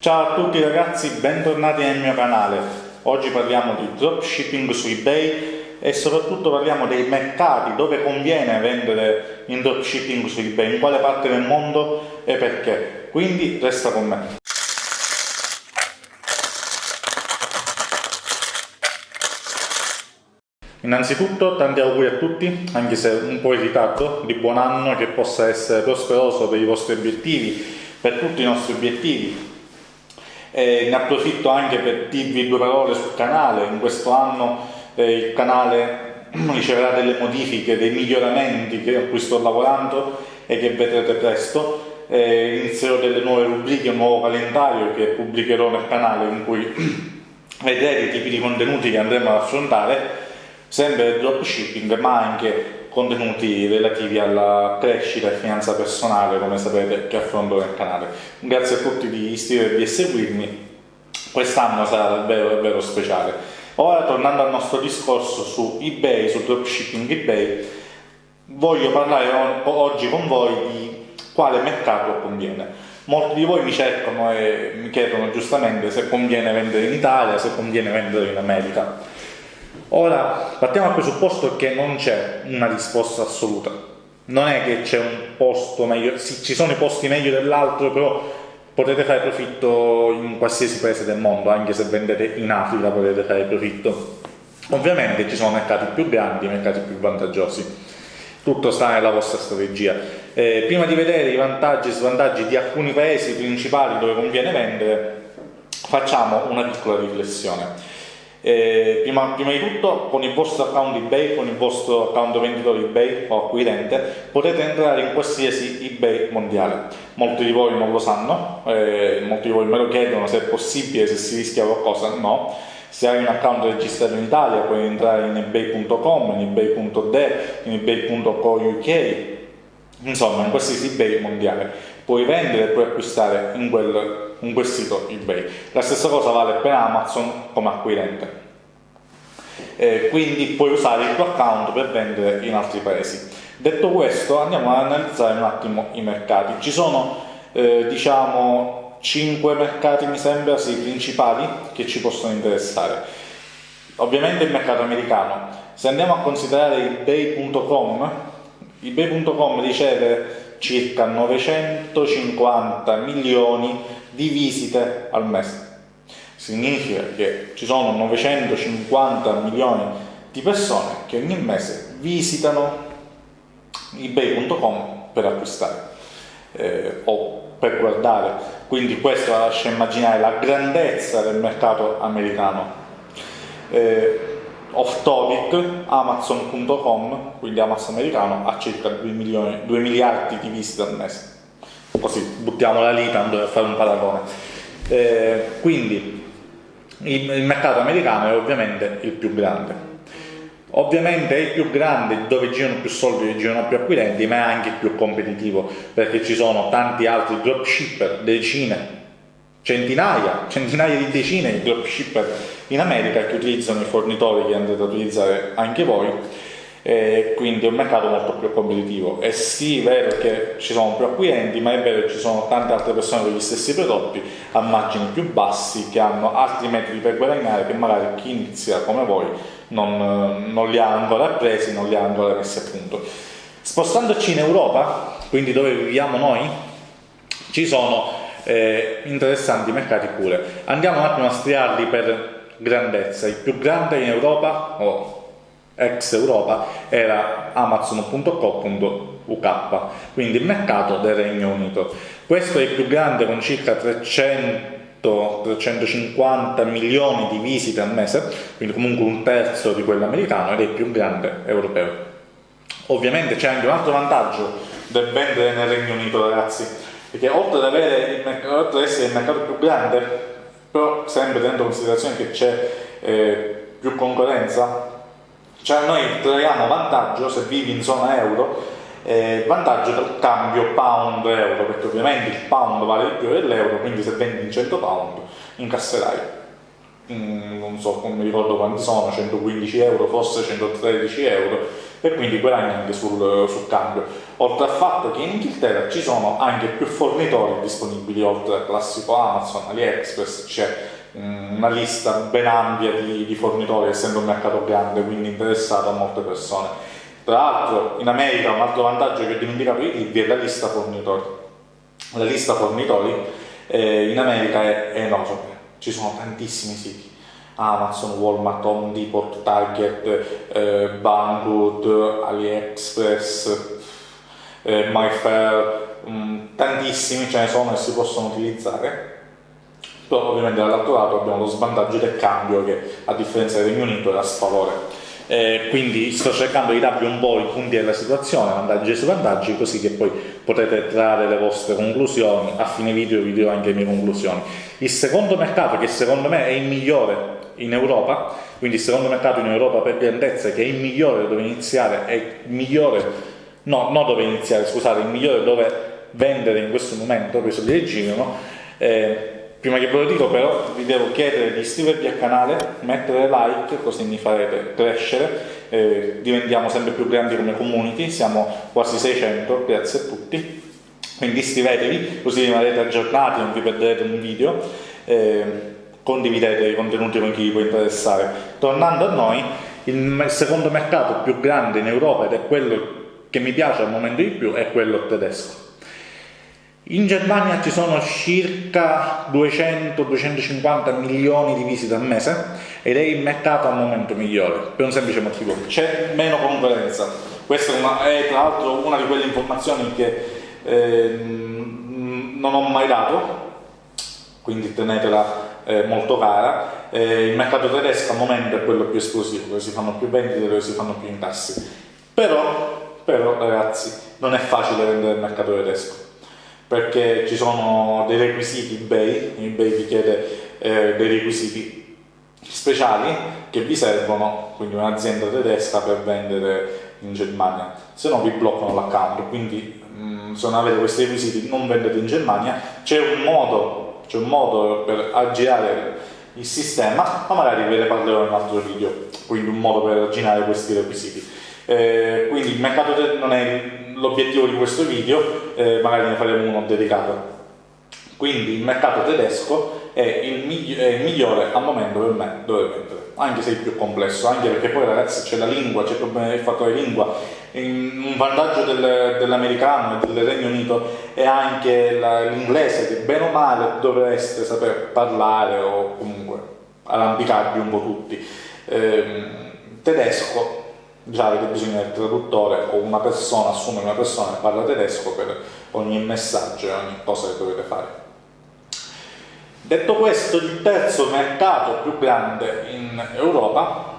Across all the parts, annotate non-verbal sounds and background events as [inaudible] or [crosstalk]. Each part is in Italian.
Ciao a tutti ragazzi, bentornati nel mio canale. Oggi parliamo di dropshipping su eBay e soprattutto parliamo dei mercati dove conviene vendere in dropshipping su eBay, in quale parte del mondo e perché. Quindi resta con me. Innanzitutto tanti auguri a tutti, anche se un po' in ritardo, di buon anno, che possa essere prosperoso per i vostri obiettivi, per tutti i nostri obiettivi, e ne approfitto anche per dirvi due parole sul canale, in questo anno eh, il canale [clears throat] riceverà delle modifiche, dei miglioramenti a cui sto lavorando e che vedrete presto, eh, inizierò delle nuove rubriche, un nuovo calendario che pubblicherò nel canale in cui [clears throat] vedrete i tipi di contenuti che andremo ad affrontare, sempre dropshipping ma anche contenuti relativi alla crescita e finanza personale, come sapete, che affronto nel canale. Grazie a tutti di iscrivervi e seguirmi, quest'anno sarà davvero, davvero speciale. Ora, tornando al nostro discorso su eBay, su dropshipping eBay, voglio parlare oggi con voi di quale mercato conviene. Molti di voi mi cercano e mi chiedono giustamente se conviene vendere in Italia, se conviene vendere in America. Ora, partiamo dal presupposto che non c'è una risposta assoluta. Non è che c'è un posto meglio, sì, ci sono i posti meglio dell'altro, però potete fare profitto in qualsiasi paese del mondo, anche se vendete in Africa potete fare profitto. Ovviamente ci sono mercati più grandi, mercati più vantaggiosi. Tutto sta nella vostra strategia. Eh, prima di vedere i vantaggi e svantaggi di alcuni paesi principali dove conviene vendere, facciamo una piccola riflessione. Eh, prima, prima, di tutto con il vostro account eBay, con il vostro account venditore eBay o acquirente potete entrare in qualsiasi eBay mondiale. Molti di voi non lo sanno, eh, molti di voi me lo chiedono se è possibile, se si rischia qualcosa, no. Se hai un account registrato in Italia puoi entrare in ebay.com, in ebay.de, in ebay.co.uk, insomma in qualsiasi eBay mondiale. Puoi vendere e puoi acquistare in quel in quel sito eBay. La stessa cosa vale per Amazon come acquirente. Eh, quindi puoi usare il tuo account per vendere in altri paesi. Detto questo, andiamo ad analizzare un attimo i mercati. Ci sono, eh, diciamo, 5 mercati, mi sembra, sì, principali che ci possono interessare. Ovviamente il mercato americano. Se andiamo a considerare ebay.com, ebay.com riceve circa 950 milioni di visite al mese. Significa che ci sono 950 milioni di persone che ogni mese visitano ebay.com per acquistare eh, o per guardare. Quindi questo lascia immaginare la grandezza del mercato americano. Eh, off topic, amazon.com, quindi Amazon americano, ha circa 2, milioni, 2 miliardi di visite al mese. Così buttiamola lì tanto per fare un paragone. Eh, quindi il, il mercato americano è ovviamente il più grande. Ovviamente è il più grande dove girano più soldi e girano più acquirenti, ma è anche il più competitivo perché ci sono tanti altri dropshipper, decine, centinaia, centinaia di decine di dropshipper in America che utilizzano i fornitori che andrete a utilizzare anche voi e quindi è un mercato molto più competitivo. E sì, è vero che ci sono più acquirenti ma è vero che ci sono tante altre persone con gli stessi prodotti a margini più bassi che hanno altri metodi per guadagnare che magari chi inizia come voi non, non li ha ancora presi, non li ha ancora messi a punto. Spostandoci in Europa quindi dove viviamo noi ci sono eh, interessanti mercati pure. Andiamo un attimo a striarli per grandezza. Il più grande in Europa, o ex Europa, era amazon.co.uk, quindi il mercato del Regno Unito. Questo è il più grande con circa 300 350 milioni di visite al mese, quindi comunque un terzo di quello americano ed è il più grande europeo. Ovviamente c'è anche un altro vantaggio del vendere nel Regno Unito, ragazzi, perché oltre ad, avere oltre ad essere il mercato più grande, però sempre tenendo in considerazione che c'è eh, più concorrenza, cioè noi traiamo vantaggio se vivi in zona euro, eh, vantaggio del cambio pound-euro, perché ovviamente il pound vale di più dell'euro, quindi se vendi in 100 pound incasserai, mm, non so, non mi ricordo quanti sono, 115 euro, forse 113 euro, e quindi guadagni anche sul, sul cambio. Oltre al fatto che in Inghilterra ci sono anche più fornitori disponibili, oltre al classico Amazon, AliExpress, c'è mm, una lista ben ampia di, di, fornitori, essendo un mercato grande, quindi interessato a molte persone. Tra l'altro in America un altro vantaggio che ho dimenticato di dirvi è la lista fornitori. La lista fornitori eh, in America è, enorme, ci sono tantissimi siti Amazon, Walmart, Home Depot, Target, eh, Banggood, AliExpress, eh, MyFair, mm, tantissimi ce ne sono e si possono utilizzare però ovviamente dall'altro lato abbiamo lo svantaggio del cambio che a differenza del Regno Unito è a sfavore eh, quindi sto cercando di darvi un po' i punti della situazione, vantaggi e svantaggi, così che poi potete trarre le vostre conclusioni. A fine video vi dirò anche le mie conclusioni. Il secondo mercato, che secondo me è il migliore in Europa, quindi il secondo mercato in Europa per grandezza che è il migliore dove iniziare, è il migliore, no, non dove iniziare, scusate, il migliore dove vendere in questo momento, preso di girano, eh, prima che ve lo dico però vi devo chiedere di iscrivervi al canale, mettere like così mi farete crescere, eh, diventiamo sempre più grandi come community, siamo quasi 600, grazie a tutti, quindi iscrivetevi così rimarrete aggiornati, non vi perderete un video. Eh, condividete i contenuti con chi vi può interessare. Tornando a noi, il secondo mercato più grande in Europa ed è quello che mi piace al momento di più è quello tedesco. In Germania ci sono circa 200-250 milioni di visite al mese ed è il mercato al momento migliore, per un semplice motivo, c'è meno concorrenza. Questa è, una, è, tra l'altro una di quelle informazioni che eh, non ho mai dato, quindi tenetela eh, molto cara, eh, il mercato tedesco al momento è quello più esplosivo, dove si fanno più vendite, dove si fanno più incassi. Però, però ragazzi, non è facile vendere il mercato tedesco, perché ci sono dei requisiti eBay, eBay vi chiede eh, dei requisiti speciali che vi servono, quindi un'azienda tedesca per vendere in Germania, se no vi bloccano l'account, quindi mh, mm, se non avete questi requisiti non vendete in Germania, c'è un modo c'è un modo per aggirare il sistema, ma magari ve ne parlerò in un altro video, quindi un modo per aggirare questi requisiti. Eh, quindi il mercato non è l'obiettivo di questo video, eh, magari ne faremo uno dedicato. Quindi il mercato tedesco è il, migli- è il migliore al momento per me dove vendere, anche se è il più complesso, anche perché poi ragazzi c'è la lingua, c'è il fattore lingua, un vantaggio del, dell'americano e del Regno Unito è anche l'inglese che bene o male dovreste saper parlare o comunque arrampicarvi un po' tutti. Eh, tedesco, già avete bisogno del traduttore o una persona, assumere una persona che parla tedesco per ogni messaggio e ogni cosa che dovete fare. Detto questo, il terzo mercato più grande in Europa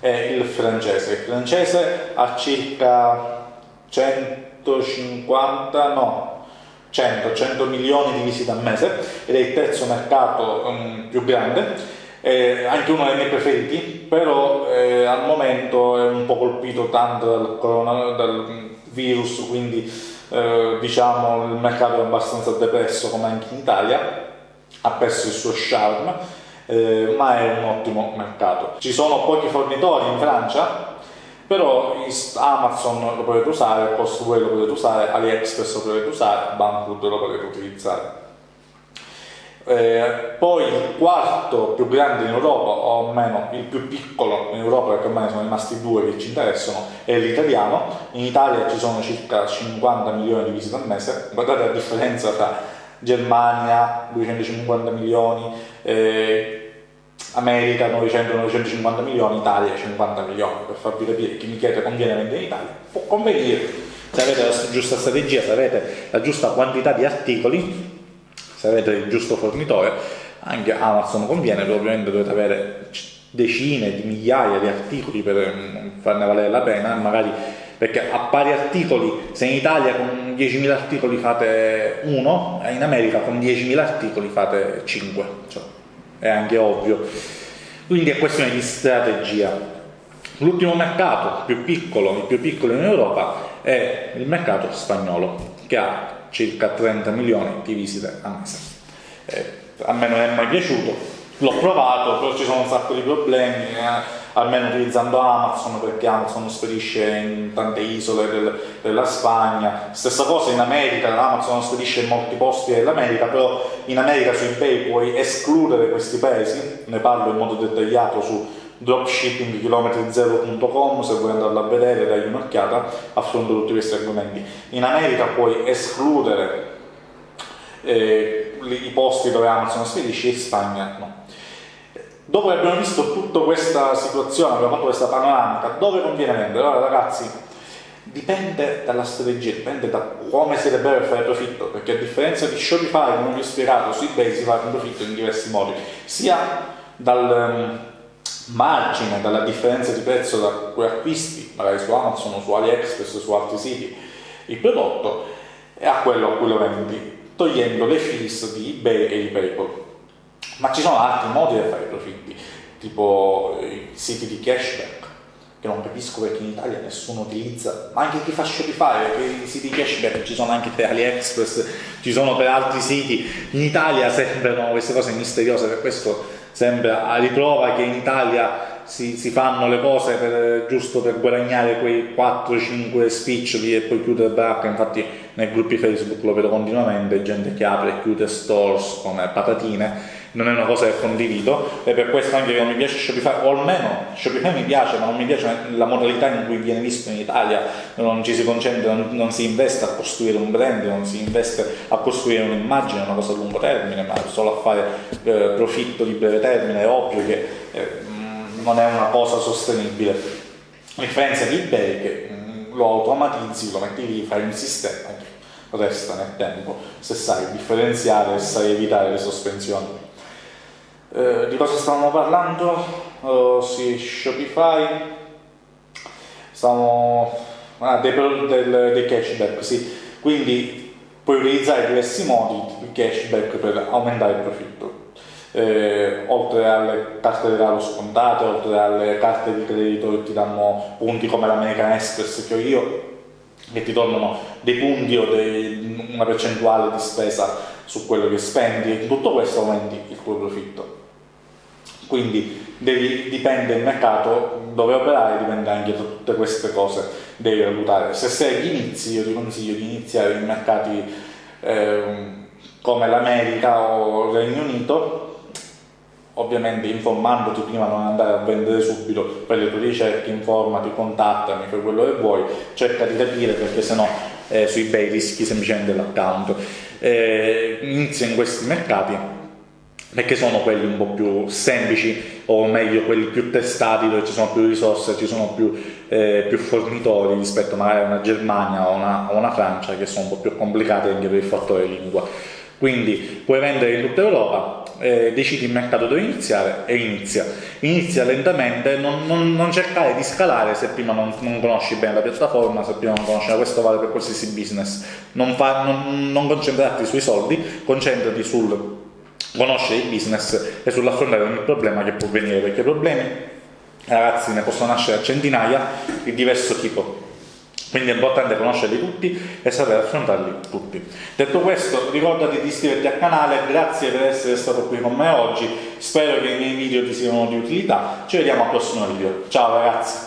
è il francese. Il francese ha circa 150, no, 100, 100 milioni di visite al mese ed è il terzo mercato um, più grande. È anche uno dei miei preferiti, però eh, al momento è un po' colpito tanto dal, corona, dal virus, quindi eh, diciamo il mercato è abbastanza depresso come anche in Italia, ha perso il suo charme eh, ma è un ottimo mercato. Ci sono pochi fornitori in Francia, però Amazon lo potete usare, Postway lo potete usare, AliExpress lo potete usare, Banggood lo potete utilizzare. Eh, poi il quarto più grande in Europa, o almeno il più piccolo in Europa, perché ormai sono rimasti due che ci interessano, è l'italiano. In Italia ci sono circa 50 milioni di visite al mese. Guardate la differenza tra Germania 250 milioni, eh, America 900-950 milioni, Italia 50 milioni, per farvi capire chi mi chiede conviene vendere in Italia, può convenire se avete la giusta strategia, se avete la giusta quantità di articoli, se avete il giusto fornitore, anche Amazon conviene, ovviamente dovete avere decine di migliaia di articoli per mm, farne valere la pena, magari perché a pari articoli, se in Italia con 10.000 articoli fate uno, in America con 10.000 articoli fate 5, cioè, è anche ovvio. Quindi è questione di strategia. L'ultimo mercato più piccolo, il più piccolo in Europa, è il mercato spagnolo, che ha circa 30 milioni di visite a mese. Eh, a me non è mai piaciuto, l'ho provato, però ci sono un sacco di problemi. Eh almeno utilizzando Amazon perché Amazon spedisce in tante isole del, della Spagna. Stessa cosa in America, Amazon spedisce in molti posti dell'America, però in America su eBay puoi escludere questi paesi, ne parlo in modo dettagliato su dropshippingchilometri0.com se vuoi andarla a vedere dai un'occhiata affronto tutti questi argomenti. In America puoi escludere eh, i posti dove Amazon spedisce in Spagna no. Dopo che abbiamo visto tutta questa situazione abbiamo fatto questa panoramica dove conviene vendere? Allora ragazzi dipende dalla strategia, dipende da come siete bravi a fare profitto, perché a differenza di Shopify, come vi ho spiegato, su eBay si fa profitto in diversi modi, sia dal, margine dalla differenza di prezzo da cui acquisti, magari su Amazon o su AliExpress o su altri siti, il prodotto e a quello a cui lo vendi, togliendo le fees di eBay e di PayPal. Ma ci sono altri modi di fare profitti, tipo i siti di cashback, che non capisco perché in Italia nessuno utilizza, ma anche chi fa Shopify, perché i siti di cashback ci sono anche per AliExpress, ci sono per altri siti, in Italia sembrano queste cose misteriose, per questo sembra a riprova che in Italia si, si fanno le cose per, giusto per guadagnare quei 4-5 spiccioli e poi chiudere baracca, infatti nei gruppi Facebook lo vedo continuamente, gente che apre e chiude stores come patatine, non è una cosa che condivido e per questo anche che non mi piace Shopify, o almeno Shopify mi piace, ma non mi piace la modalità in cui viene visto in Italia, non ci si concentra, non, non si investe a costruire un brand, non si investe a costruire un'immagine, una cosa a lungo termine, ma solo a fare eh, profitto di breve termine, è ovvio che eh, non è una cosa sostenibile. A differenza di eBay che mh, lo automatizzi, lo metti lì, fai un sistema, resta nel tempo, se sai differenziare e sai evitare le sospensioni. Eh, di cosa stavamo parlando? Oh, sì, Shopify. Stavamo... Ah, dei, del, dei cashback, sì. Quindi puoi utilizzare diversi modi di cashback per aumentare il profitto. Eh, oltre alle carte di regalo scontate, oltre alle carte di credito che ti danno punti come l'American Express che ho io, che ti tornano dei punti o dei, una percentuale di spesa su quello che spendi tutto questo aumenti il tuo profitto. Quindi devi, dipende il mercato dove operare, dipende anche da tutte queste cose, devi valutare. Se sei agli inizi, io ti consiglio di iniziare in mercati eh, come l'America o il Regno Unito, ovviamente informandoti prima non andare a vendere subito per le tue ricerche, informati, contattami, fai quello che vuoi, cerca di capire perché sennò eh, su eBay rischi semplicemente l'account. Eh, inizia in questi mercati perché sono quelli un po' più semplici o meglio quelli più testati dove ci sono più risorse, ci sono più, eh, più fornitori rispetto magari a una Germania o una, una, Francia che sono un po' più complicate anche per il fattore lingua. Quindi puoi vendere in tutta Europa, eh, decidi il mercato dove iniziare e inizia. Inizia lentamente, non, non, non cercare di scalare se prima non, non, conosci bene la piattaforma, se prima non conosci questo vale per qualsiasi business. Non, fa, non concentrarti sui soldi, concentrati sul conoscere il business e sull'affrontare ogni problema che può venire, perché problemi ragazzi ne possono nascere a centinaia di diverso tipo. Quindi è importante conoscerli tutti e sapere affrontarli tutti. Detto questo, ricordati di iscriverti al canale, grazie per essere stato qui con me oggi, spero che i miei video ti siano di utilità, ci vediamo al prossimo video. Ciao ragazzi!